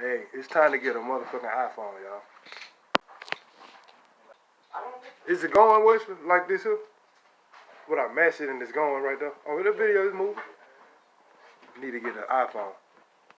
Hey, it's time to get a motherfucking iPhone, y'all. Is it going, Wesley, like this here? What I mash it and it's going right there. Oh, the video is moving. Need to get an iPhone.